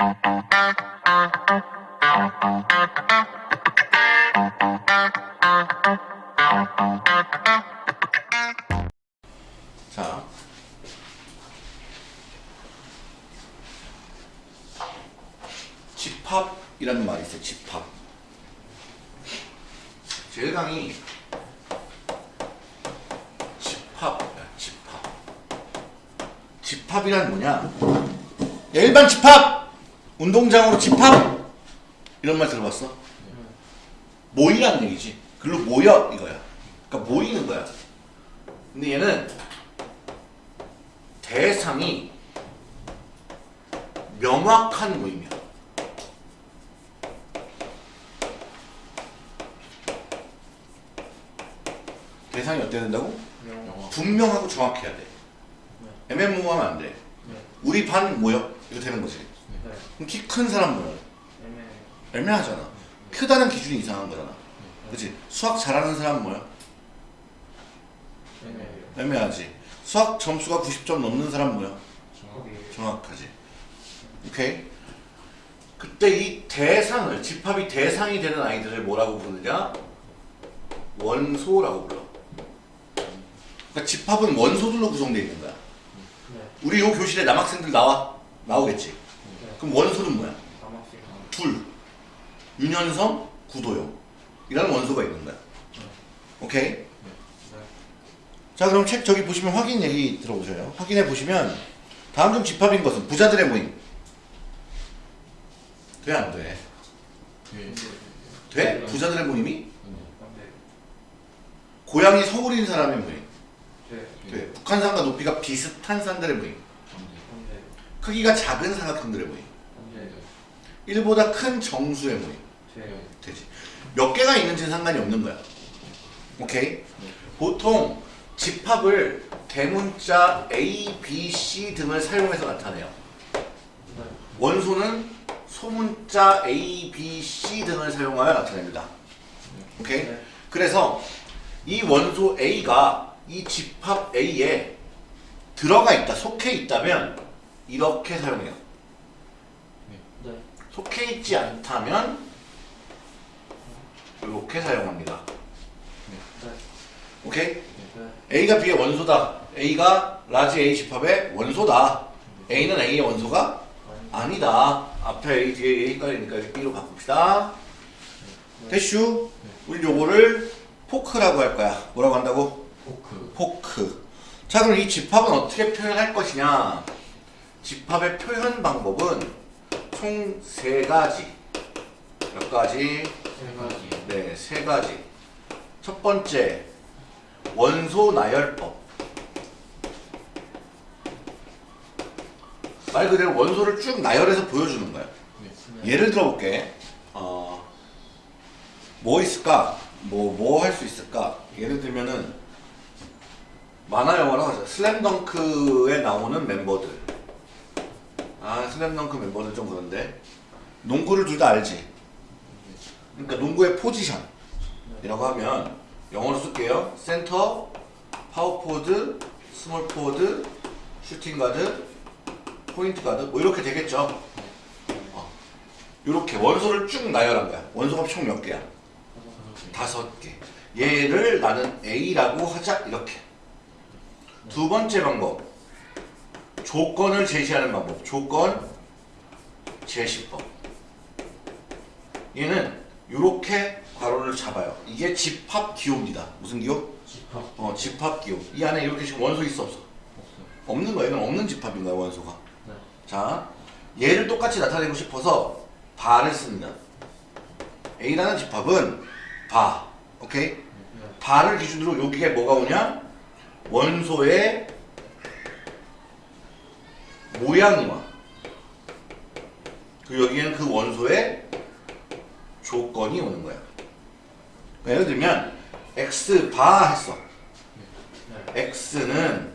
자. 운동장으로 집합! 이런 말 들어봤어? 모이라는 얘기지. 글로 모여 이거야. 그러니까 모이는 거야. 근데 얘는 대상이 명확한 모임이야. 대상이 어때야 된다고? 분명하고 정확해야 돼. 애매모호하면 안 돼. 우리 반 모여. 이거 되는 거지. 그럼 키 큰 사람 모여. 애매하잖아. 크다는 기준이 이상한 거잖아. 그치? 수학 잘하는 사람 뭐야? 애매하지. 수학 점수가 90점 넘는 사람 뭐야? 정확하지. 오케이? 그때 이 대상을, 집합이 대상이 되는 아이들을 뭐라고 부르느냐? 원소라고 불러. 그러니까 집합은 원소들로 구성되어 있는 거야. 우리 요 교실에 남학생들 나와? 나오겠지? 그럼 원소는 뭐야? 둘. 윤현성, 구도영. 이라는 원소가 있는 거야. 오케이? 자 그럼 책 저기 보시면 확인 얘기 들어보세요. 확인해 보시면 다음 중 집합인 것은 부자들의 모임. 돼 안 돼? 돼? 부자들의 모임이? 고향이 서울인 사람의 모임. 돼. 북한산과 높이가 비슷한 산들의 모임. 크기가 작은 사각형들의 모임. 1보다 큰 정수의 모임. 되지. 몇 개가 있는지는 상관이 없는 거야. 오케이? 보통 집합을 대문자 A, B, C 등을 사용해서 나타내요. 원소는 소문자 A, B, C 등을 사용하여 나타냅니다. 오케이? 그래서 이 원소 A가 이 집합 A에 들어가 있다, 속해 있다면 이렇게 사용해요. 속해 있지 않다면 이렇게 사용합니다. 오케이? A가 B의 원소다. A가 large A 집합의 원소다. A는 A의 원소가 아니다. 앞에 A, 뒤에 A 헷갈리니까 B로 바꿉시다. 대슈. 우리 요거를 포크라고 할 거야. 뭐라고 한다고? 포크 포크. 자, 그럼 이 집합은 어떻게 표현할 것이냐? 집합의 표현 방법은 총 세 가지. 몇 가지? 세 가지 네, 세 가지. 첫 번째, 원소 나열법. 말 그대로 원소를 쭉 나열해서 보여주는 거야. 예를 들어 볼게. 어, 뭐 있을까? 뭐, 뭐 할 수 있을까? 예를 들면은, 만화 영화로 하자. 슬램덩크에 나오는 멤버들. 아, 슬램덩크 멤버들 좀 그런데. 농구를 둘 다 알지? 그러니까 농구의 포지션. 이라고 하면, 영어로 쓸게요. center, power forward, small forward, shooting guard, point guard. 뭐 이렇게 되겠죠? 어. 이렇게 원소를 쭉 나열한 거야. 원소가 총 몇 개야? 다섯 개. 얘를 나는 A라고 하자 이렇게. 두 번째 방법. 조건을 제시하는 방법. 조건 제시법. 얘는 이렇게 괄호를 잡아요. 이게 집합 기호입니다. 무슨 기호? 집합 어, 집합 기호. 이 안에 이렇게 지금 원소 있어 없어? 없어요 없는 거예요. 이건 없는 집합인 거야 원소가. 네 자, 얘를 똑같이 나타내고 싶어서 바를 씁니다. A라는 집합은 바. 오케이? 네. 바를 기준으로 여기에 뭐가 오냐? 원소의 모양이 와. 그 여기에는 그 원소의 조건이 오는 거야. 예를 들면 x 바 했어. 네. x는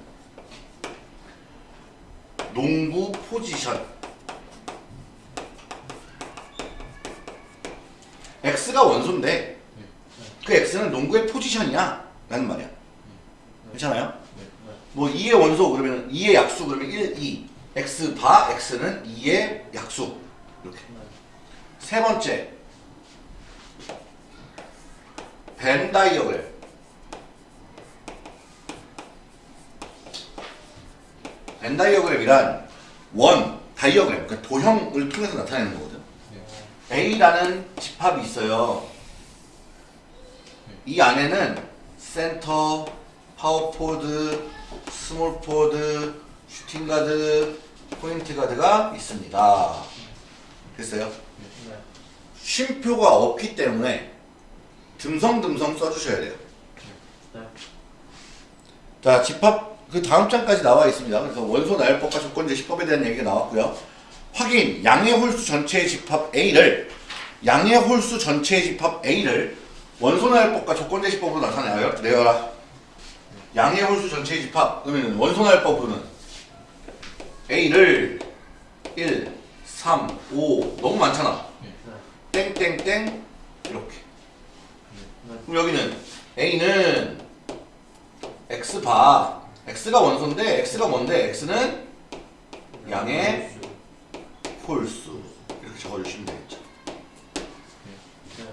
농구 포지션. x가 원소인데 그 x는 농구의 포지션이야 라는 말이야. 괜찮아요? 뭐 2의 원소 그러면 2의 약수 그러면 1, 2 x 바 x는 2의 약수 이렇게. 세 번째 벤 다이어그 벤 다이어그램이란 원 다이어그램 그러니까 도형을 통해서 나타내는 거거든 A라는 집합이 있어요 이 안에는 center, power forward, small forward, shooting guard, 포인트가드가 있습니다 됐어요? 네. 쉼표가 없기 때문에 듬성듬성 써주셔야 돼요. 네. 자, 집합 그 다음 장까지 나와 있습니다. 그래서 원소 나열법과 조건제 시법에 대한 얘기가 나왔고요. 확인 양의 홀수 전체의 집합 A를 양의 홀수 전체의 집합 A를 원소 나열법과 조건제 시법으로 나타내요. 내어라. 양의 홀수 전체의 집합 그러면 원소 나열법으로는 A를 1, 3, 5 너무 많잖아. 네. 땡땡땡 이렇게. 네. 그럼 여기는 A는 X 바 X가 원소인데 X가 뭔데 X는 양의 홀수 이렇게 적어주시면 되겠죠. 네.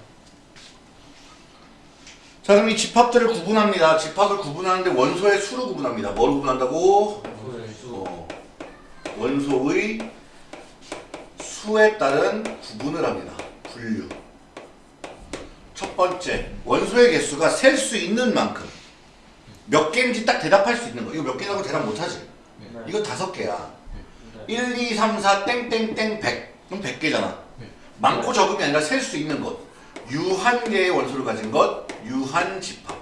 자 그럼 이 집합들을 구분합니다. 집합을 구분하는데 원소의 수로 구분합니다. 뭐로 구분한다고? 어, 원소의 수에 따른 구분을 합니다. 분류. 첫 번째, 원소의 개수가 셀 수 있는 만큼 몇 개인지 딱 대답할 수 있는 거. 이거 몇 개라고 대답 못하지? 네. 이거 다섯 개야. 네. 1, 2, 3, 4, 땡땡땡 100. 그럼 100개잖아. 네. 많고 적음이 아니라 셀 수 있는 것. 유한 개의 원소를 가진 것, 유한 집합.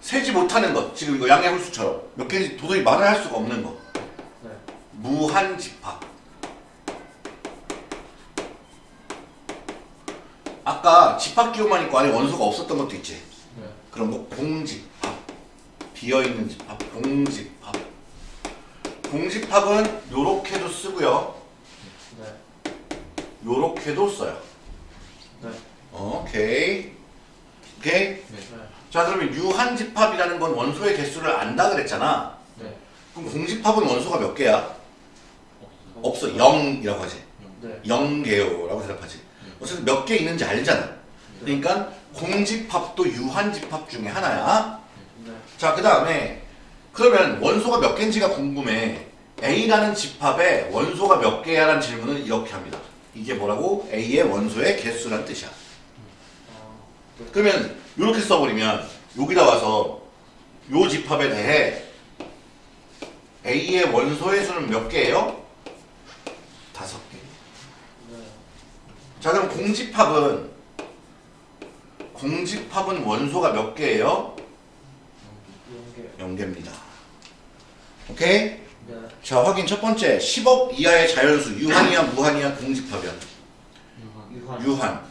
세지 못하는 것, 지금 이거 양의 홀수처럼 몇 개인지 도저히 말을 할 수가 없는 것. 네. 무한 집합. 아까 집합 기호만 있고 안에 원소가 없었던 것도 있지. 네. 그런 거 공집합. 비어있는 집합, 공집합. 공집합은 요렇게도 쓰고요. 네. 요렇게도 써요. 네. 오케이. 오케이. 네. 자 그러면 유한 집합이라는 건 원소의 개수를 안다 그랬잖아. 네. 그럼 공집합은 원소가 몇 개야? 없어. 0이라고 하지. 네. 0개요라고 대답하지. 어쨌든 몇 개 있는지 알잖아. 그러니까 공집합도 유한 집합 중에 하나야. 네. 자, 그 다음에 그러면 원소가 몇 개인지가 궁금해. A라는 집합에 원소가 몇 개야라는 질문을 이렇게 합니다. 이게 뭐라고? A의 원소의 개수란 뜻이야. 그러면 이렇게 써버리면 여기다 와서 요 집합에 대해 A의 원소의 수는 몇 개예요? 다섯 개. 네. 자 그럼 공집합은 공집합은 원소가 몇 개예요? 연계. 0개입니다. 오케이? 네. 자 확인 첫 번째 10억 이하의 자연수 유한이야 무한이야 공집합이야 유한. 유한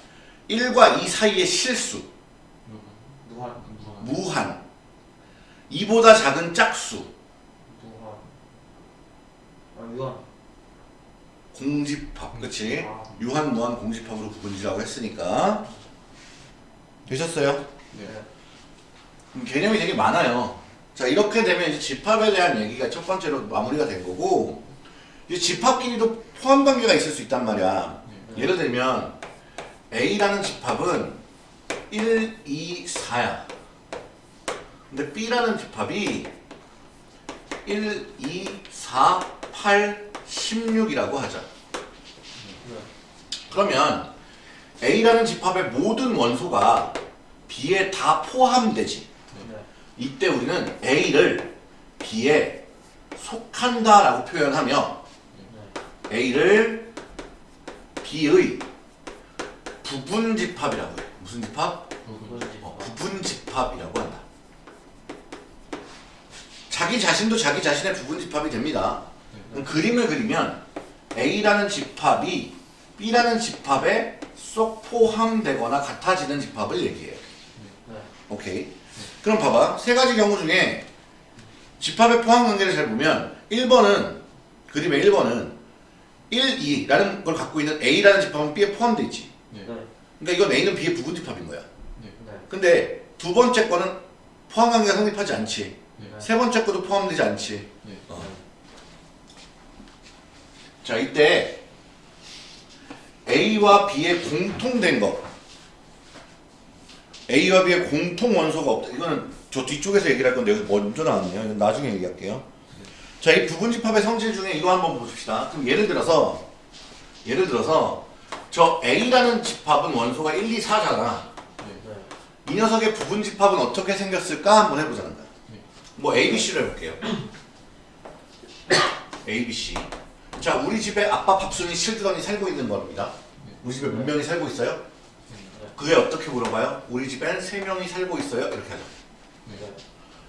1과 2 사이의 실수 무한. 무한 2보다 작은 짝수 무한. 아, 유한. 공집합 그치? 아. 유한 무한 공집합으로 구분지라고 했으니까 되셨어요? 네. 그럼 개념이 되게 많아요. 자 이렇게 되면 이제 집합에 대한 얘기가 첫 번째로 마무리가 된 거고 이제 집합끼리도 포함 관계가 있을 수 있단 말이야. 네. 예를 들면 A라는 집합은 1, 2, 4야. 근데 B라는 집합이 1, 2, 4, 8, 16이라고 하자. 네. 그러면 A라는 집합의 모든 원소가 B에 다 포함되지. 네. 이때 우리는 A를 B에 속한다라고 표현하며 네. A를 B의 부분 집합이라고 해요. 무슨 집합? 어, 부분 집합이라고 한다. 자기 자신도 자기 자신의 부분 집합이 됩니다. 그럼 그림을 그리면 A라는 집합이 B라는 집합에 쏙 포함되거나 같아지는 집합을 얘기해요. 네. 오케이. 그럼 봐봐. 세 가지 경우 중에 집합의 포함 관계를 잘 보면 1번은 그림의 1번은 1, 2라는 걸 갖고 있는 A라는 집합은 B에 포함되어 있지. 네. 그러니까 이건 A는 B의 부분 집합인 거야. 네. 근데 두 번째 거는 포함 관계가 성립하지 않지. 네. 세 번째 거도 포함되지 않지. 어. 자 이때 A와 B의 공통된 거 A와 B의 공통 원소가 없다. 이거는 저 뒤쪽에서 얘기를 할 건데 여기 먼저 나왔네요. 나중에 얘기할게요. 자, 이 부분집합의 성질 중에 이거 한번 보십시다. 그럼 예를 들어서 예를 들어서 저 A라는 집합은 원소가 1, 2, 4잖아. 네. 이 녀석의 부분집합은 어떻게 생겼을까 한번 해보자는 거야. 뭐 A, B, C를 해볼게요. A, B, C. 자, 우리 집에 아빠 밥순이 실드런이 살고 있는 겁니다. 우리 집에 몇 명이 살고 있어요? 그게 어떻게 물어봐요? 우리 집엔 세 명이 살고 있어요. 이렇게 하죠. 네.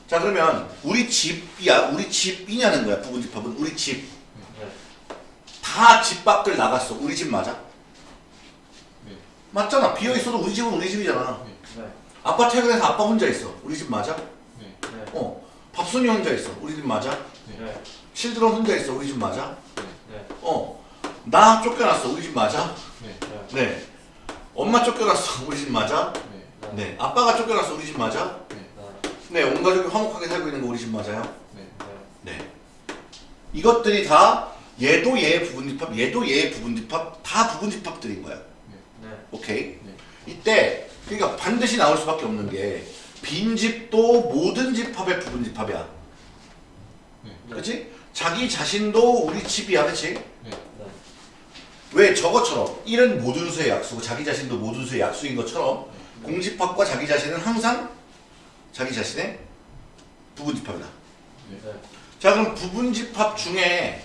자, 그러면 우리 집이야, 우리 집이냐는 거야. 부분집합은 우리 집. 네. 다집 밖을 나갔어. 우리 집 맞아? 네. 맞잖아. 비어 있어도 우리 집은 우리 집이잖아. 네. 아빠 퇴근해서 아빠 혼자 있어. 우리 집 맞아? 어. 밥순이 혼자 있어. 우리 집 맞아? 네. 실드런 혼자 있어. 우리 집 맞아? 네. 어. 나 쫓겨났어. 우리 집 맞아? 네. 네. 네. 엄마 쫓겨났어. 우리 집 맞아? 네. 네. 아빠가 쫓겨났어. 우리 집 맞아? 네. 네. 온 가족이 화목하게 살고 있는 거 우리 집 맞아요? 네. 네. 이것들이 다 얘도 얘의 부분 집합, 얘도 얘의 부분 집합, 다 부분 집합들인 거야. 네. 오케이? 네. 이때 그러니까 반드시 나올 수밖에 없는 게 빈집도 모든 집합의 부분 집합이야. 네. 그렇지? 자기 자신도 우리 집이야, 그렇지? 네. 네. 왜 저것처럼 1은 모든 수의 약수고 자기 자신도 모든 수의 약수인 것처럼 공집합과 자기 자신은 항상 자기 자신의 부분집합이다. 네. 자 그럼 부분집합 중에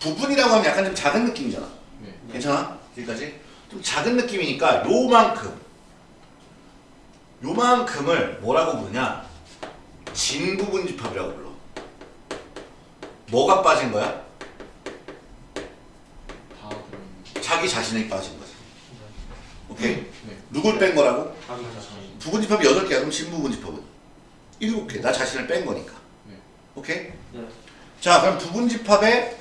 부분이라고 하면 약간 좀 작은 느낌이잖아. 네. 괜찮아? 여기까지? 좀 작은 느낌이니까 요만큼 요만큼을 뭐라고 부르냐? 진부분집합이라고 불러. 뭐가 빠진 거야? 자기 자신이 빠진 거지. 오케이? 네. 누굴 뺀 거라고? 부분집합이 8개야. 그럼 진부분집합은? 7개. 나 자신을 뺀 거니까. 네. 오케이? 네. 자, 그럼 부분집합의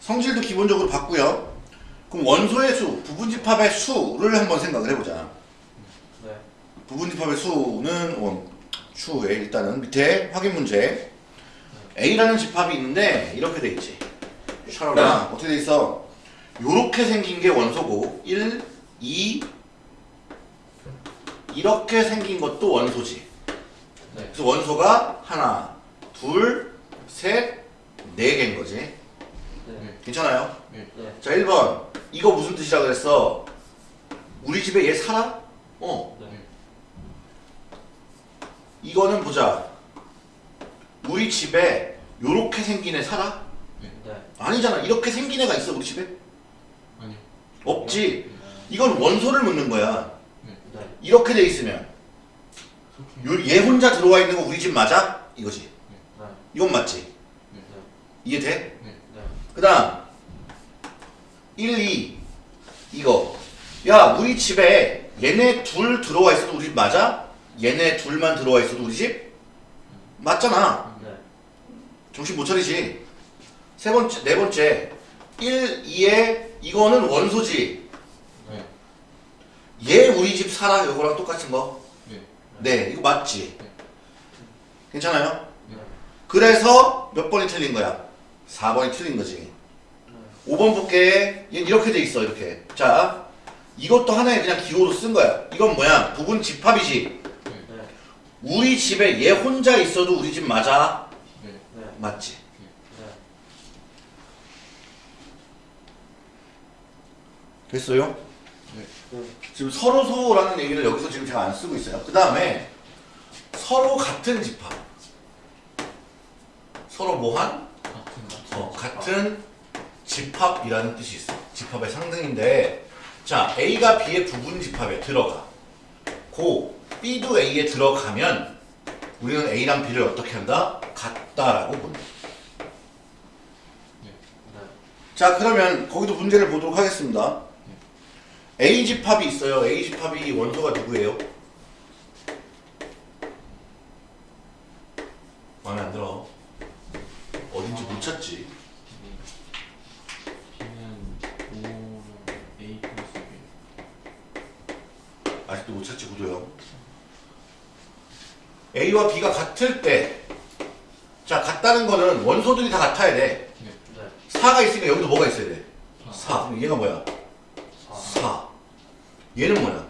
성질도 기본적으로 봤고요. 그럼 원소의 수, 부분집합의 수를 한번 생각을 해보자. 네. 부분집합의 수는 원, 추에 일단은 밑에 확인 문제. A라는 집합이 있는데 이렇게 돼 있지. 샤로나 어떻게 돼 있어? 요렇게 생긴 게 원소고 1, 2 이렇게 생긴 것도 원소지. 네. 그래서 원소가 하나, 둘, 셋, 네 개인 거지. 네. 네. 괜찮아요? 네. 네. 자, 1번. 이거 무슨 뜻이라 그랬어? 우리 집에 얘 살아? 어. 네. 이거는 보자. 우리 집에 요렇게 생긴 애 살아? 네. 아니잖아. 이렇게 생긴 애가 있어, 우리 집에? 아니요. 없지. 이건 원소를 묻는 거야. 네. 이렇게 돼 있으면. 요, 얘 혼자 들어와 있는 거 우리 집 맞아? 이거지. 네. 이건 맞지? 네. 이해돼? 네. 네. 그 다음 1, 2 이거 야 우리 집에 얘네 둘 들어와 있어도 우리 집 맞아? 얘네 둘만 들어와 있어도 우리 집? 맞잖아 네. 정신 못 차리지 세 번째 네 번째 1, 2에 이거는 원소지 네. 얘 우리 집 살아 이거랑 똑같은 거 네. 네, 이거 맞지? 네. 괜찮아요? 네. 그래서 몇 번이 틀린 거야? 4번이 틀린 거지. 5번 볼게. 얘 이렇게 돼 있어, 이렇게. 자, 이것도 하나의 그냥 기호로 쓴 거야. 이건 뭐야? 부분 집합이지. 우리 집에 얘 혼자 있어도 우리 집 맞아? 네. 네. 맞지? 네. 됐어요? 네. 네. 지금 서로소라는 얘기를 여기서 지금 제가 안 쓰고 있어요. 그 다음에 서로 같은 집합. 서로 뭐한? 같은. 어, 같은 집합이라는 뜻이 있어. 집합의 상등인데, 자, A가 B의 부분 집합에 들어가. 고, B도 A에 들어가면, 우리는 A랑 B를 어떻게 한다? 같다라고 본다. 네. 자, 그러면 거기도 문제를 보도록 하겠습니다. A 집합이 있어요. A 집합이 원소가 누구예요? 마음에 안 들어. 어딘지 못 찾지. B는 5는 A 플러스 B. 아직도 못 찾지 구도형 A와 B가 같을 때 자 같다는 거는 원소들이 다 같아야 돼 네. 네. 4가 있으니까 여기도 뭐가 있어야 돼? 사. 4. 그럼 얘가 뭐야? 4 4. 얘는 뭐야?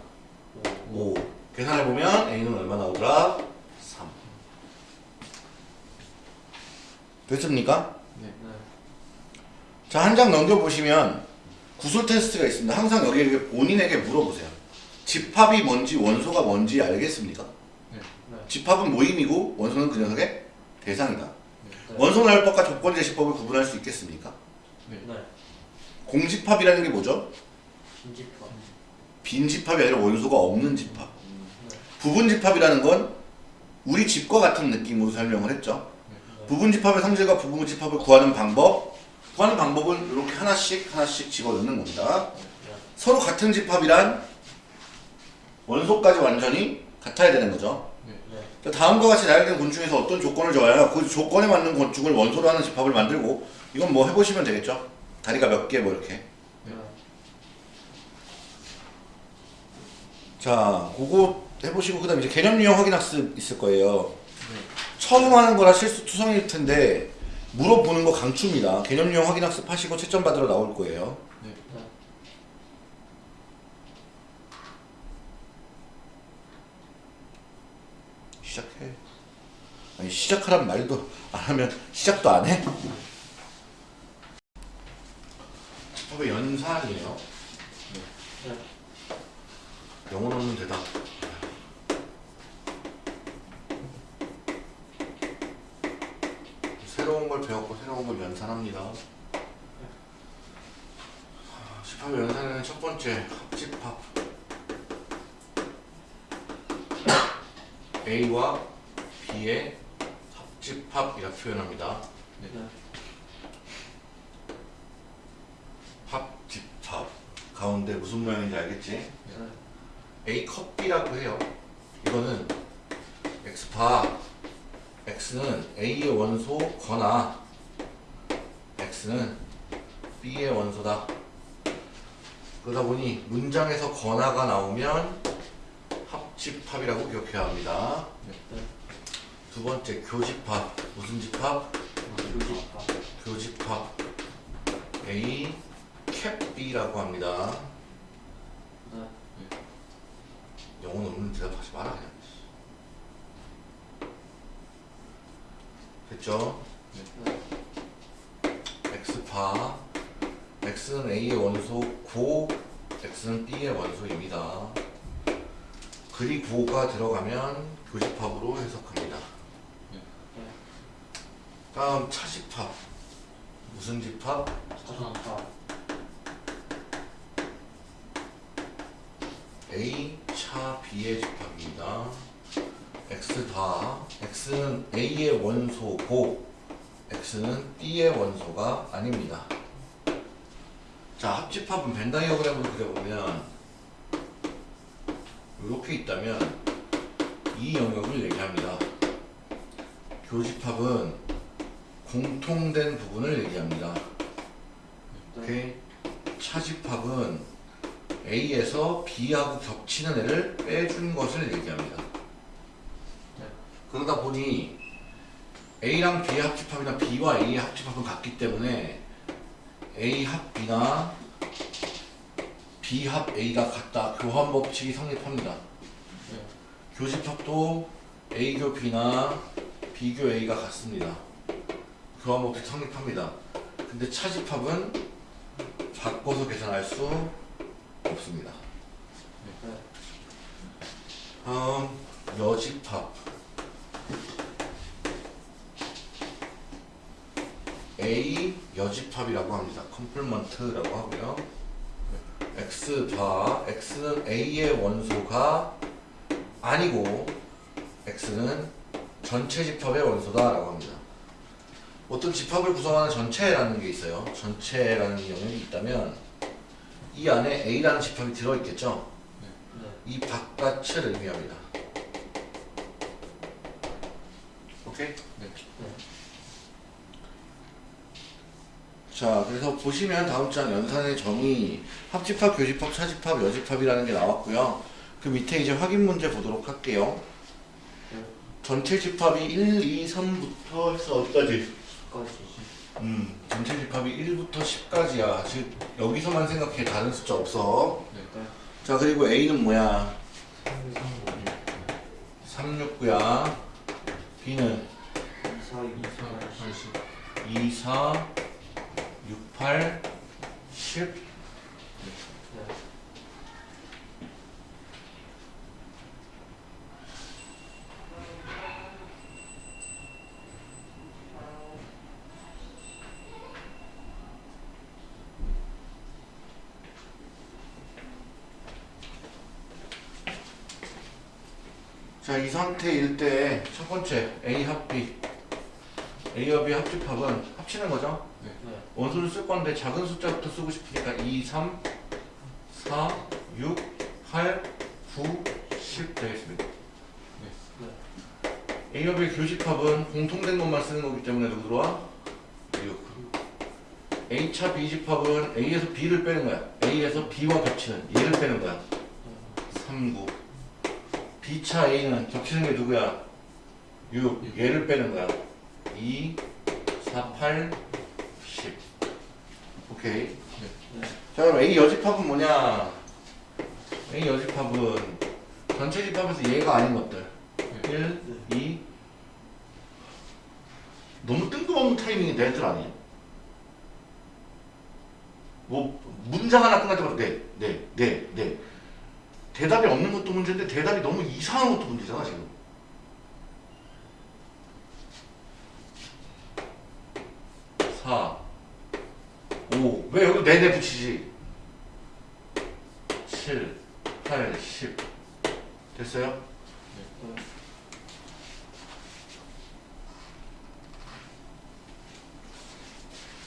5 5. 계산해보면 A는 얼마 나오더라? 3. 됐습니까? 네. 네 자, 한 장 넘겨보시면 구술 테스트가 있습니다. 항상 여기 본인에게 물어보세요. 집합이 뭔지 원소가 뭔지 알겠습니까? 집합은 모임이고 원소는 그 녀석의 대상이다. 네. 원소 나열법과 조건 제시법을 구분할 수 있겠습니까? 네. 네 공집합이라는 게 뭐죠? 빈집합 빈 집합이 아니라 원소가 없는 집합. 네 부분 집합이라는 건 우리 집과 같은 느낌으로 설명을 했죠. 네. 부분 집합의 성질과 부분 집합을 구하는 방법. 구하는 방법은 이렇게 하나씩 하나씩 집어넣는 겁니다. 네. 서로 같은 집합이란 원소까지 완전히 같아야 되는 거죠. 다음과 같이 나열된 곤충에서 어떤 조건을 줘야 그 조건에 맞는 곤충을 원소로 하는 집합을 만들고 이건 뭐 해보시면 되겠죠. 다리가 몇 개 뭐 이렇게. 네 자, 그거 해보시고 그 다음 이제 개념 유형 확인 학습 있을 거예요. 네. 처음 하는 거라 실수 투성일 텐데 물어보는 거 강추입니다. 개념 유형 확인 학습 하시고 채점 받으러 나올 거예요. 네. 네 시작해. 아니 시작하란 말도 안 하면 시작도 안 해? 집합의 연산이에요. 네 영어로는 대답. 새로운 걸 배웠고 새로운 걸 연산합니다. 아, 집합의 연산에는 첫 번째 합집합. A와 B의 합집합이라 표현합니다. 네. 네 합집합 가운데 무슨 모양인지 알겠지? 네 A 컵 B라고 해요. 이거는 X파 X는 A의 원소거나 X는 B의 원소다. 그러다 보니 문장에서 거나가 나오면 합 집합이라고 기억해야 합니다. 네두 번째 교집합 무슨 집합? 교집합 교집합 A 캡 B라고 합니다. 네 영어는 없는 대답하지 마라 그냥. 됐죠? 네 X파 X는 A의 원소 고 X는 B의 원소입니다. 그리고가 들어가면 교집합으로 해석합니다. 네 다음 차집합 무슨 집합? 차집합 A 차 B의 집합입니다. X 다 X는 A의 원소고 X는 B의 원소가 아닙니다. 자 합집합은 벤 다이어그램으로 그려보면 이렇게 있다면 이 영역을 얘기합니다. 교집합은 공통된 부분을 얘기합니다. 네 오케이. 차집합은 A에서 B하고 겹치는 애를 빼준 것을 얘기합니다. 네. 그러다 보니 A랑 B의 합집합이나 B와 A의 합집합은 같기 때문에 A 합 B나 B 합 A가 같다. 교환 법칙이 성립합니다. 네 교집합도 A교 B나 B교 A가 같습니다. 교환 법칙 성립합니다. 근데 차집합은 바꿔서 계산할 수 없습니다. 네 다음 여집합 A 여집합이라고 합니다. complement라고 하고요. X bar X는 A의 원소가 아니고 X는 전체 집합의 원소다 라고 합니다. 어떤 집합을 구성하는 전체라는 게 있어요. 전체라는 영역이 있다면 이 안에 A라는 집합이 들어있겠죠. 네이 바깥을 의미합니다. 오케이? 네. 네 자, 그래서 보시면 다음 장 연산의 정의 합집합, 교집합, 차집합, 여집합이라는 게 나왔고요. 그 밑에 이제 확인 문제 보도록 할게요. 네. 전체 집합이 1, 2, 3부터 해서 어디까지? 까지 음, 전체 집합이 1부터 10까지야. 즉 여기서만 생각해. 다른 숫자 없어. 네. 자 그리고 A는 뭐야? 3, 369야. B는 2, 4, 2, 2, 4, 80. 2, 4, 6, 8, 10. 네. 자, 이 상태일 때 첫 번째 A 합 B. A와 B 합집합은 합치는 거죠? 네. 네. 원소를 쓸 건데 작은 숫자부터 쓰고 싶으니까 2, 3, 4, 6, 8, 9, 10 되겠습니다. 네. A와 B 교집합은 공통된 것만 쓰는 거기 때문에 누구 들어와? 6. A차 B집합은 A에서 B를 빼는 거야. A에서 B와 겹치는 얘를 빼는 거야. 3, 9. B차 A는 겹치는 게 누구야? 6. 얘를 빼는 거야. 2, 4, 8, 10. 오케이. 네. 자 그럼 A 여집합은 뭐냐? A 여집합은 전체 집합에서 얘가 아닌 것들. 1, 2. 너무 뜬금없는 타이밍이 내 애들 아니에요? 뭐 문장 하나 끝날 때마다 네, 네, 네, 네. 대답이 없는 것도 문제인데 대답이 너무 이상한 것도 문제잖아 지금. 사, 오. 왜 여기 네네 붙이지? 7, 8, 10. 됐어요? 네.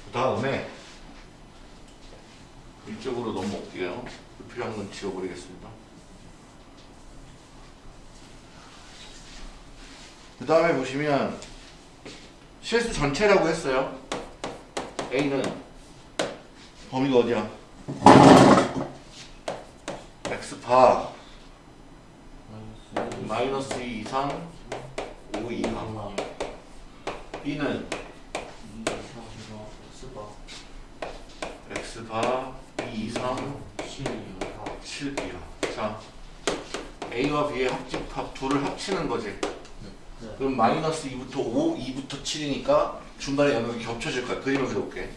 그 다음에 이쪽으로 넘어올게요. 불필요한 건 지워버리겠습니다. 그 다음에 보시면 실수 전체라고 했어요. A는 범위가 어디야? X파 마이너스 2 이상 5 이하 B는 2, 4, 4, X바 2 이상 7, 4. 7 이하. 자, A와 B의 합집합 둘을 합치는 거지. 네. 그럼 마이너스 2부터 5, 2부터 7이니까 중간에 영역이 겹쳐질 거야. 그림을 그려볼게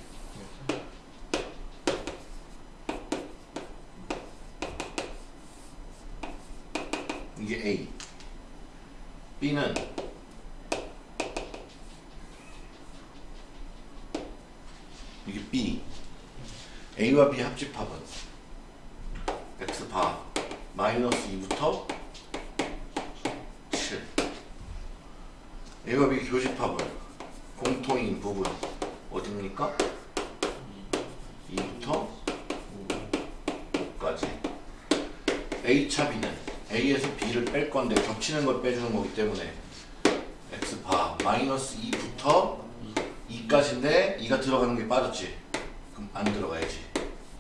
A. B는 이게 B. A와 B 합집합은 X바 마이너스 2부터 7 B 교집합은 공통인 부분. 어딥니까? 2부터 5까지. A차 B는 A에서 B를 뺄 건데 겹치는 걸 빼주는 거기 때문에 X바 마이너스 2부터 2까지인데 2가 들어가는 게 빠졌지. 그럼 안 들어가야지.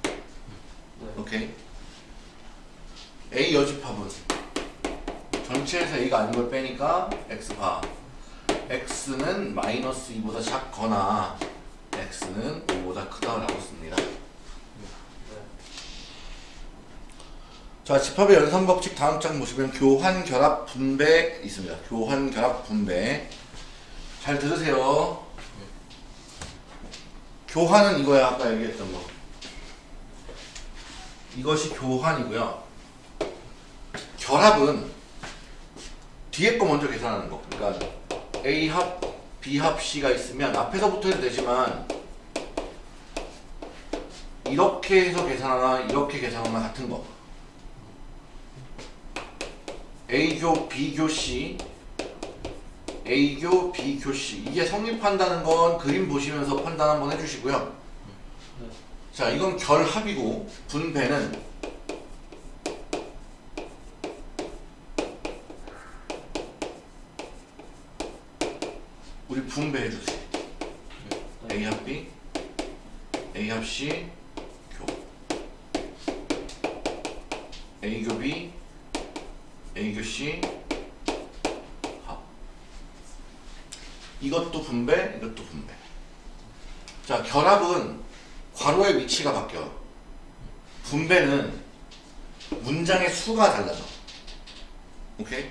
네. 오케이? A 여집합은 전체에서 A가 아닌 걸 빼니까 X바 X는 마이너스 2보다 작거나 X는 5보다 크다라고 씁니다. 네. 자 집합의 연산 법칙 다음 장 보시면 교환 결합 분배 있습니다. 교환 결합 분배 잘 들으세요. 교환은 이거야 아까 얘기했던 거. 이것이 교환이고요. 결합은 뒤에 거 먼저 계산하는 거. 그러니까 A 합 B 합 C가 있으면 앞에서부터 해도 되지만 이렇게 해서 계산하나 이렇게 계산하나 같은 거 A교 B교 C A교 B교 C 이게 성립한다는 건 그림 보시면서 판단 한번 해주시고요 네. 자 이건 결합이고 분배는 분배해 주세요 A 합 B A 합 C 교 A 교 B A 교 C 합 이것도 분배 이것도 분배 자, 결합은 괄호의 위치가 바뀌어. 분배는 문장의 수가 달라져. 오케이?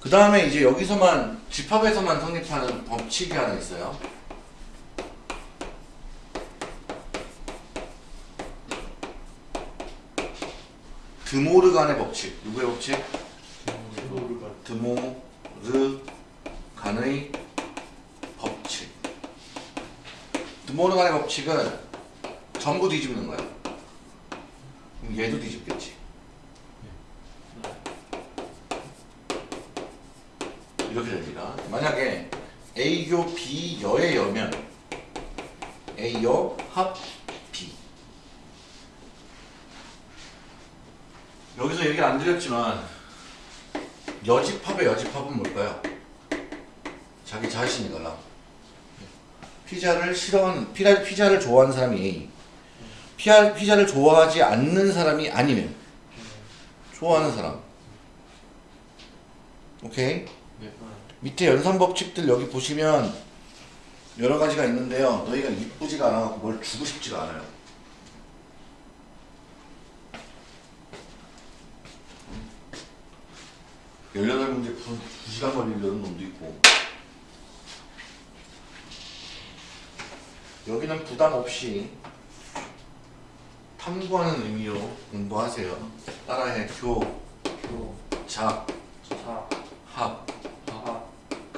그 다음에 이제 여기서만, 집합에서만 성립하는 법칙이 하나 있어요. 드모르간의 법칙. 누구의 법칙? 모르가 드모르간의 법칙. 드모르간의 법칙은 전부 뒤집는. 그럼 얘도 뒤집겠지. 이렇게 됩니다. 만약에 A교 B 여의 여면. A여 합 B. 여기서 얘기 안 드렸지만 여집합의 여집합은 뭘까요? 자기 자신이거나 피자를 싫어하는 피자, 피자를 좋아하는 사람이 A. 피자, 피자를 좋아하지 않는 사람이 아니면 좋아하는 사람. 오케이 밑에 연산 법칙들 여기 보시면 여러 가지가 있는데요. 너희가 이쁘지가 않아서 뭘 주고 싶지가 않아요. 18문제 푸 2시간 걸리려는 놈도 있고. 여기는 부담 없이 탐구하는 의미로 공부하세요. 따라해. 교, 교, 작, 자, 합, 하,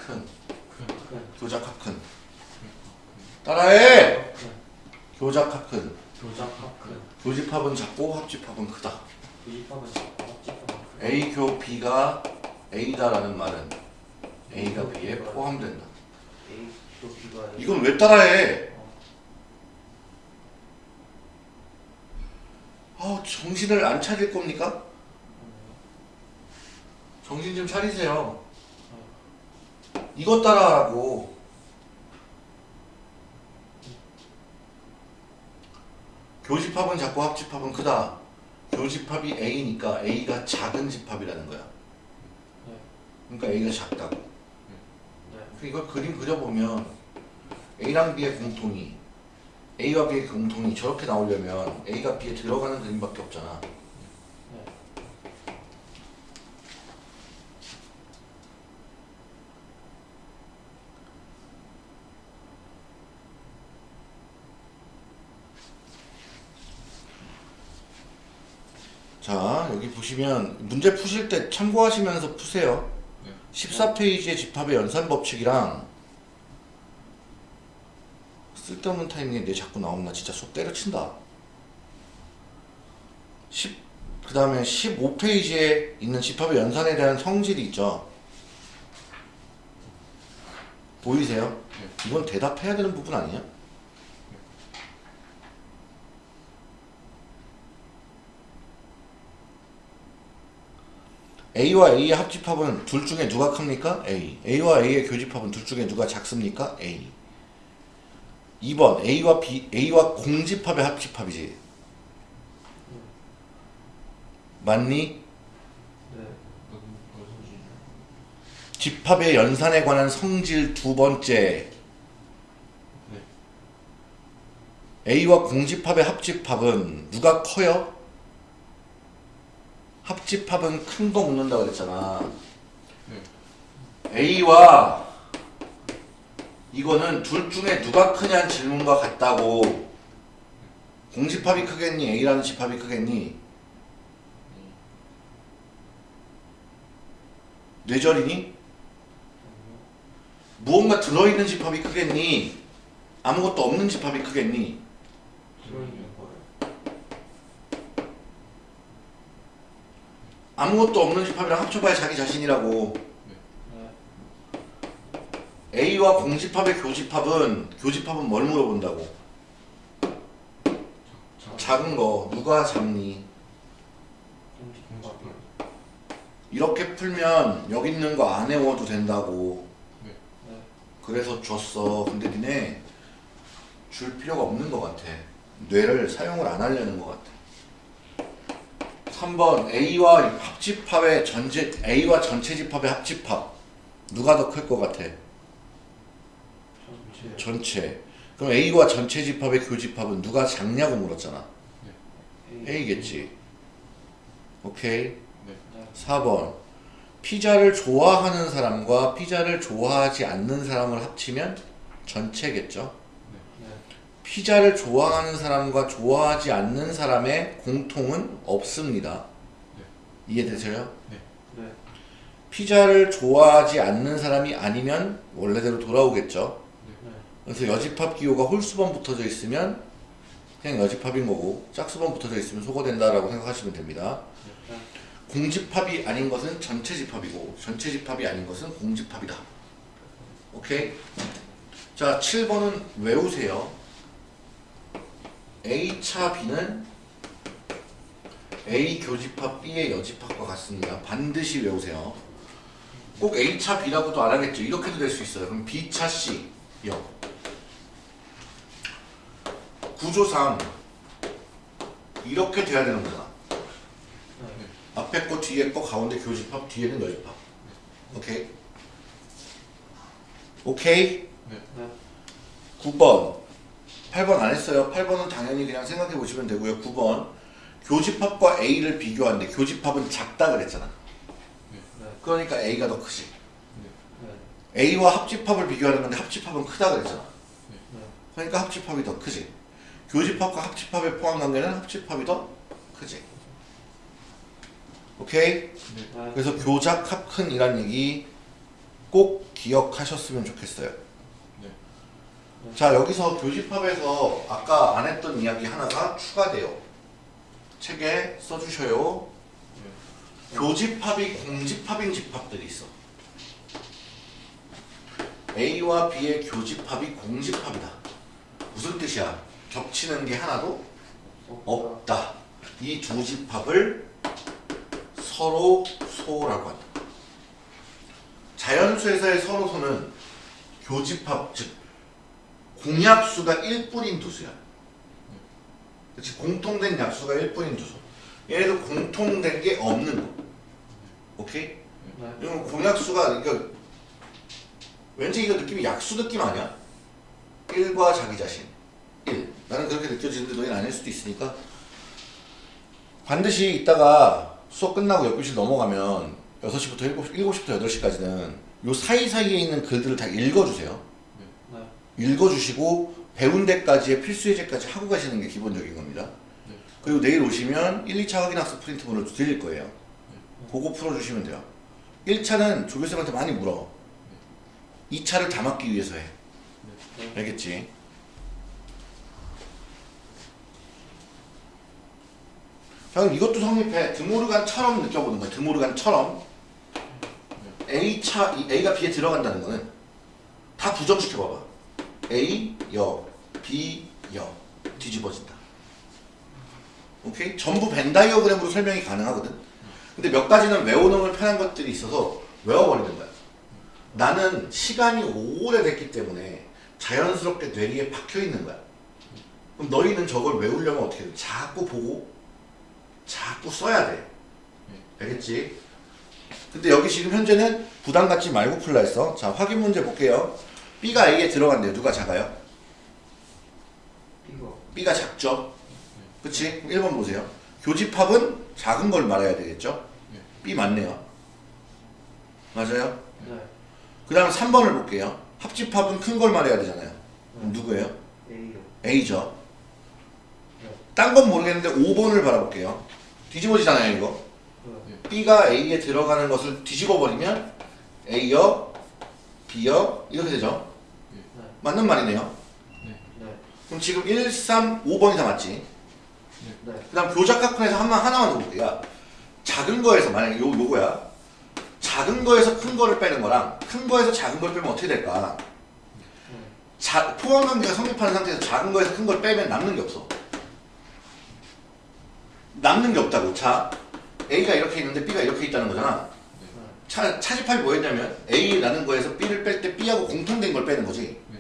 큰 교작 합 큰. 따라해! 교작 합 큰. 교작합 큰, 교집합은 작고 합집합은 크다. 구집합은 작고 합집합은 큰. A 교 B가 A다라는 말은 A가 B에 포함된다. 이건 왜 따라해? 아 정신을 안 차릴 겁니까? 정신 좀 차리세요 이것 따라하라고. 교집합은 작고 합집합은 크다. 교집합이 A니까 A가 작은 집합이라는 거야. 네. 그러니까 A가 작다고. 네. 그러니까 이걸 그림 그려보면 A랑 B의 공통이 A와 B의 공통이 저렇게 나오려면 A가 B에 들어가는 그림밖에 없잖아 네. 자 여기 보시면 문제 푸실 때 참고하시면서 푸세요 네. 14페이지의 집합의 연산 법칙이랑 쓸데없는 타이밍에 내 자꾸 나오면 나 진짜 속 때려친다 10, 그 다음에 15페이지에 있는 집합의 연산에 대한 성질이 있죠 보이세요? 네. 이건 대답해야 되는 부분 아니야? A와 A의 합집합은 둘 중에 누가 큽니까? A. A와 A의 교집합은 둘 중에 누가 작습니까? A. 2번 A와 B, A와 공집합의 합집합이지. 맞니? 네. 집합의 연산에 관한 성질 두 번째. A와 공집합의 합집합은 누가 커요? 합집합은 큰거 묻는다 그랬잖아. 네. A와 이거는 둘 중에 누가 크냐는 질문과 같다고. 공집합이 크겠니? A라는 집합이 크겠니? 뇌절이니? 무언가 들어있는 집합이 크겠니? 아무것도 없는 집합이 크겠니? 들어있는 거예요. 아무것도 없는 집합이랑 합쳐봐야 자기 자신이라고. 네. A와 공집합의 교집합은 교집합은 뭘 물어본다고? 자, 작은 거 누가? 공집합이요. 이렇게 풀면 여기 있는 거 안 외워도 된다고. 네. 그래서 줬어. 근데 니네 줄 필요가 없는 것 같아. 뇌를 사용을 안 하려는 것 같아. 3번 A와 합집합의 전체 A와 전체 집합의 합집합 누가 더 클 것 같아? 전체 전체. 그럼 A와 전체 집합의 교집합은 누가 작냐고 물었잖아. A겠지. 오케이. 네. 네. 4번. 피자를 좋아하는 사람과 피자를 좋아하지 않는 사람을 합치면 전체겠죠. 네. 피자를 좋아하는 사람과 좋아하지 않는 사람의 공통은 없습니다. 이해되세요? 네. 피자를 좋아하지 않는 사람이 아니면 원래대로 돌아오겠죠. 네. 그래서 여집합 기호가 홀수번 붙어져 있으면 그냥 여집합인 거고 짝수번 붙어져 있으면 소거된다라고 생각하시면 됩니다. 네. 공집합이 아닌 것은 전체 집합이고 전체 집합이 아닌 것은 공집합이다. 오케이? 자, 7번은 외우세요. A차 B는 A 교집합 B의 여집합과 같습니다. 반드시 외우세요. 꼭 A차 B라고도 안 하겠죠. 이렇게도 될 수 있어요. 그럼 B차 C 여. 구조상 이렇게 돼야 되는 거잖아. 네. 앞에 거 뒤에 거 가운데 교집합 뒤에는 여집합. 오케이. 오케이. 네. 9번. 8번 안 했어요. 8번은 당연히 그냥 생각해 보시면 되고요. 9번. 교집합과 A를 비교하는데 교집합은 작다 그랬잖아. 네. 그러니까 A가 더 크지. 네. A와 합집합을 비교하는 건데 합집합은 크다 그랬잖아. 네. 그러니까 합집합이 더 크지. 교집합과 합집합의 포함 관계는 합집합이 더 크지. 오케이? 네. 그래서 교작 합큰이란 얘기 꼭 기억하셨으면 좋겠어요. 네. 자 여기서 교집합에서 아까 안 했던 이야기 하나가 추가돼요. 책에 써주셔요. 교집합이 공집합인 집합들이 있어. A와 B의 교집합이 공집합이다. 무슨 뜻이야? 겹치는 게 하나도 없다. 이 두 집합을 서로 소라고 한다. 자연수에서의 서로 소는 교집합 즉 공약수가 1뿐인 두수야. 그렇지 공통된 약수가 1뿐인 두수. 얘네도 공통된 게 없는 거. 오케이? 네. 이건 공약수가 이거 왠지 이거 느낌이 약수 느낌 아니야? 1과 자기 자신 1 나는 그렇게 느껴지는데 너희는 아닐 수도 있으니까 반드시 이따가 수업 끝나고 옆교실 넘어가면 6시부터 7시, 7시부터 8시까지는 요 사이사이에 있는 글들을 다 읽어주세요 네. 읽어주시고 배운 데까지의 필수 예제까지 하고 가시는 게 기본적인 겁니다. 네. 그리고 내일 오시면 1, 2차 확인학습 프린트본을 드릴 거예요. 그거 풀어주시면 돼요. 1차는 조교쌤한테 많이 물어. 2차를 다 맞기 위해서 해. 네. 알겠지? 자 그럼 이것도 성립해. 드모르간처럼 느껴보는 거야 드모르간처럼. A차 A가 B에 들어간다는 거는 다 부정시켜봐봐 A 여 B 여. 뒤집어진다. 오케이? 전부 벤 다이어그램으로 설명이 가능하거든. 근데 몇 가지는 외워놓으면 편한 것들이 있어서 외워버리는 거야. 나는 시간이 오래됐기 때문에 자연스럽게 뇌리에 박혀있는 거야. 그럼 너희는 저걸 외우려면 어떻게 돼? 자꾸 보고 자꾸 써야 돼. 알겠지? 근데 여기 지금 현재는 부담 갖지 말고 풀라 했어. 자 확인 문제 볼게요 B가 A에 들어간대요 누가 작아요? B가 작죠? 그치? 1번 보세요 교집합은 작은 걸 말해야 되겠죠? 네. B 맞네요 맞아요? 네. 그 다음 3번을 볼게요 합집합은 큰 걸 말해야 되잖아요 그럼 누구예요? A요. A죠 네. 딴건 모르겠는데 5번을 바라볼게요 뒤집어지잖아요 이거 네. B가 A에 들어가는 것을 뒤집어 버리면 A여 B여 이렇게 되죠 네. 맞는 말이네요. 네. 그럼 지금 1, 3, 5번이 다 맞지? 네. 그 다음 교작각분에서 한만 하나만 더 볼게요. 야, 작은 거에서 만약에 요, 요거야. 작은 거에서 큰 거를 빼는 거랑 큰 거에서 작은 걸 빼면 어떻게 될까? 네. 자, 포함관계가 성립하는 상태에서 작은 거에서 큰 걸 빼면 남는 게 없어. 남는 게 없다고 자. A가 이렇게 있는데 B가 이렇게 있다는 거잖아. 차, 차집합이 뭐였냐면 A라는 거에서 B를 뺄 때 B하고 공통된 걸 빼는 거지. 네.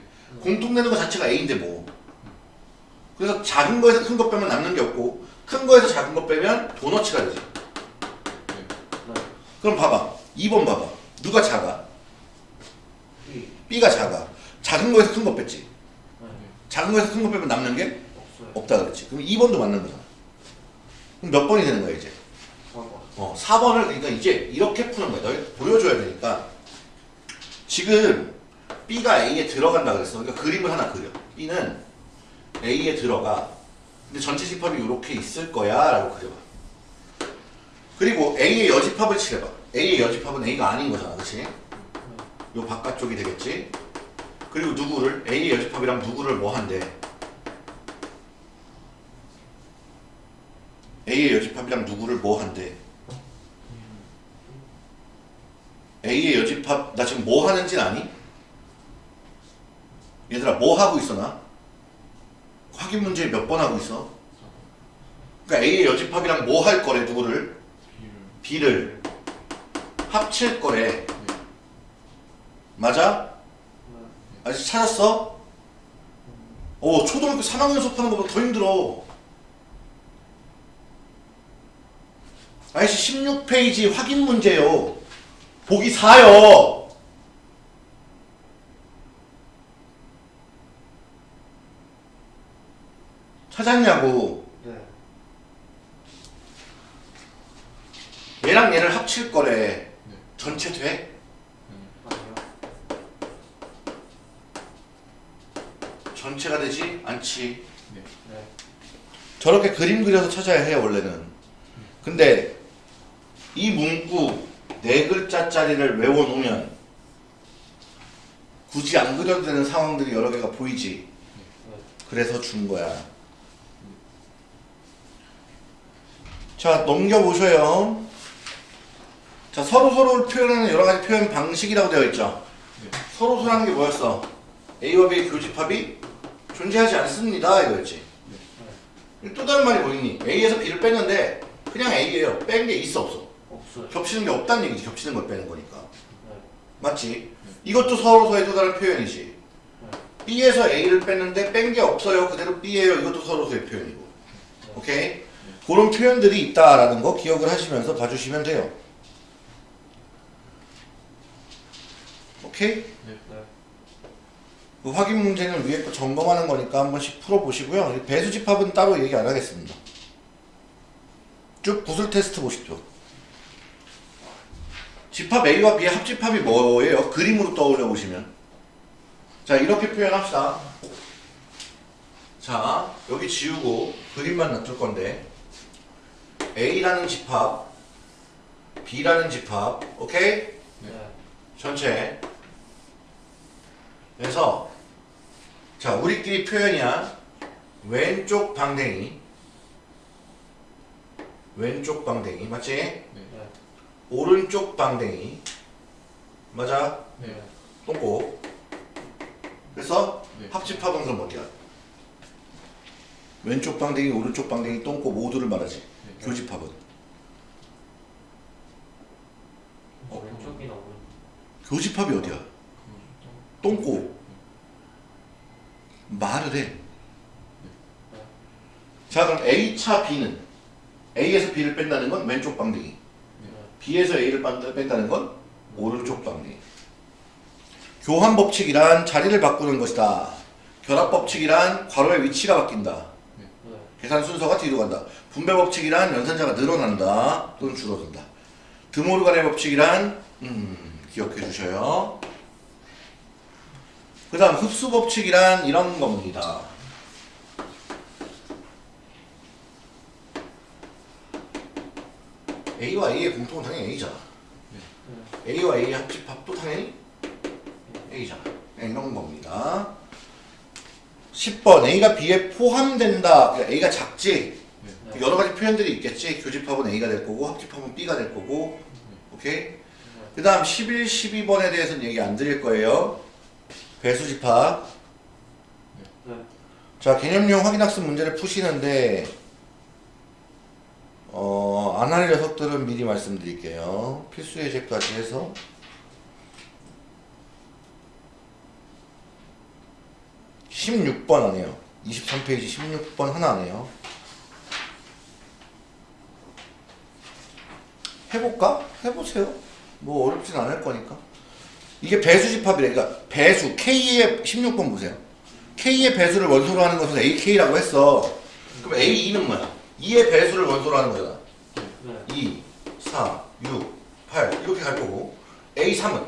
공통되는 거 자체가 A인데 뭐 그래서 작은 거에서 큰거 빼면 남는 게 없고 큰 거에서 작은 거 빼면 도너츠가 되지 네. 그럼 봐봐 2번 봐봐 누가 작아? B. B가 작아 작은 거에서 큰거 뺐지. 네. 작은 거에서 큰거 빼면 남는 게. 없다 그랬지. 그럼 2번도 맞는 거잖아. 그럼 몇 번이 되는 거야 이제? 4번. 어, 4번을 그러니까 이제 이렇게 푸는 거야. 너희 보여줘야 되니까. 지금 B가 A에 들어간다 그랬어. 그러니까 그림을 하나 그려. B는 A에 들어가. 근데 전체 집합이 이렇게 있을 거야 라고 그려봐. 그리고 A의 여집합을 칠해봐. A의 여집합은 A가 아닌 거잖아. 그치? 요 바깥쪽이 되겠지? 그리고 누구를? A의 여집합이랑 누구를 뭐 한대? A의 여집합이랑 누구를 뭐 한대? A의 여집합 나 지금 뭐 하는지는 아니? 얘들아 뭐 하고 있어 나? 확인 문제 몇 번 하고 있어? 그러니까 A의 여집합이랑 뭐 할 거래 누구를? B를 합칠 거래 맞아? 네. 아직 찾았어? 오 초등학교 3학년 수업하는 것보다 더 힘들어 아저씨 16페이지 확인 문제요 보기 4요 찾았냐고 네. 얘랑 얘를 합칠 거래 네. 전체 돼? 아니요. 전체가 되지 않지 네. 네. 그림 그려서 찾아야 해 원래는. 근데 이 문구 네 글자짜리를 외워놓으면 굳이 안 그려도 되는 상황들이 여러 개가 보이지? 네. 그래서 준 거야. 자 넘겨보셔요. 자 서로 서로를 표현하는 여러 가지 표현 방식이라고 되어 있죠. 네. 서로 서로라는 게 뭐였어? A와 B의 교집합이 존재하지 않습니다 이거였지 또 다른 말이 뭐 있니? A에서 B를 뺐는데 그냥 A예요. 뺀 게 있어 없어? 없어요. 겹치는 게 없다는 얘기지. 겹치는 걸 빼는 거니까. 네. 맞지? 이것도 서로서의 또 다른 표현이지. B에서 A를 뺐는데 뺀 게 없어요. 그대로 B예요. 이것도 서로서의 표현이고. 오케이? 그런 표현들이 있다라는 거 기억을 하시면서 봐주시면 돼요. 오케이? 그 확인 문제는 위에 거 점검하는 거니까 한 번씩 풀어보시고요. 이 배수 집합은 따로 얘기 안 하겠습니다. 쭉 구슬 테스트 보십시오. 집합 A와 B의 합집합이 뭐예요? 그림으로 떠올려 보시면. 자, 이렇게 표현합시다. 자, 여기 지우고 그림만 놔둘 건데 A라는 집합, B라는 집합, 오케이? 네. 전체. 그래서 자 우리끼리 표현이야. 왼쪽 방댕이. 왼쪽 방댕이 맞지? 네. 오른쪽 방댕이 맞아? 네. 똥꼬. 그래서 네. 합집합은 그럼 어디야? 왼쪽 방댕이, 오른쪽 방댕이, 똥꼬 모두를 말하지. 네. 교집합은 어, 왼쪽이나 오른. 교집합이 어디야? 똥꼬. 말을 해. 자 그럼 A차 B는 A에서 B를 뺀다는 건 왼쪽 방댕이 네. B에서 A를 뺀다- 뺀다는 건 오른쪽 방댕이 교환 법칙이란 자리를 바꾸는 것이다 결합 법칙이란 괄호의 위치가 바뀐다 네. 계산 순서가 뒤로 간다 분배 법칙이란 연산자가 늘어난다 또는 줄어든다 드모르간의 법칙이란 음, 기억해 주셔요 그 다음 흡수 법칙이란 이런 겁니다. A와 A의 공통은 당연히 A잖아. 네. A와 A의 합집합도 당연히 A잖아. 네, 이런 겁니다. 10번 A가 B에 포함된다. 그러니까 A가 작지. 네. 여러 가지 표현들이 있겠지. 교집합은 A가 될 거고 합집합은 B가 될 거고. 오케이? 그 다음 11, 12번에 대해서는 얘기 안 드릴 거예요 배수집합 네. 자 개념용 확인학습 문제를 푸시는데 어, 안 할 녀석들은 미리 말씀드릴게요. 필수 예제까지 해서. (16번) 안 해요. (23페이지) (16번) 하나 안 해요. 해볼까? 해보세요. 뭐 어렵진 않을 거니까 이게 배수 집합이래. 그러니까 배수 K의 16번 보세요. K의 배수를 원소로 하는 것은 AK라고 했어. 그럼 A2는 뭐야? 2의 배수를 원소로 하는 거잖아. 네. 2, 4, 6, 8 이렇게 갈 거고 A3은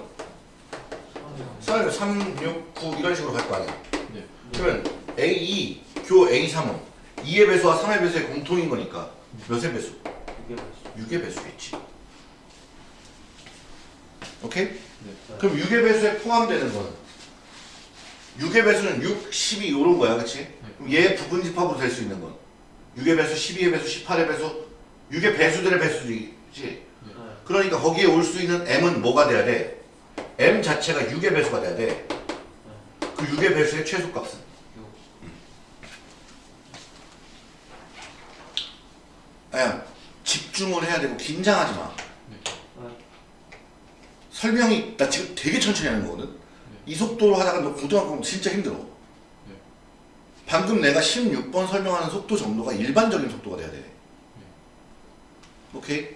3, 3, 6, 9 이런 식으로 갈 거 아니야. 네. 그러면 A2, 교 A3은 2의 배수와 3의 배수의 공통인 거니까 몇의 배수? 이게 뭐지? 6의 배수겠지. 오케이? 네. 그럼 6의 배수에 포함되는 거는 6의 배수는 6, 12 요런 거야 그치? 그럼 얘 부분 집합으로 될 수 있는 건 6의 배수, 12의 배수, 18의 배수 6의 배수들의 배수지 네. 그러니까 거기에 올 수 있는 m은 뭐가 돼야 돼? m 자체가 6의 배수가 돼야 돼. 그 6의 배수의 최소값은 야 집중을 해야 되고 긴장하지 마. 네. 설명이 나 지금 되게 천천히 하는 거거든. 이 속도로 하다가 너 고등학교 진짜 힘들어. 방금 내가 16번 설명하는 속도 정도가 일반적인 속도가 돼야 돼. 오케이?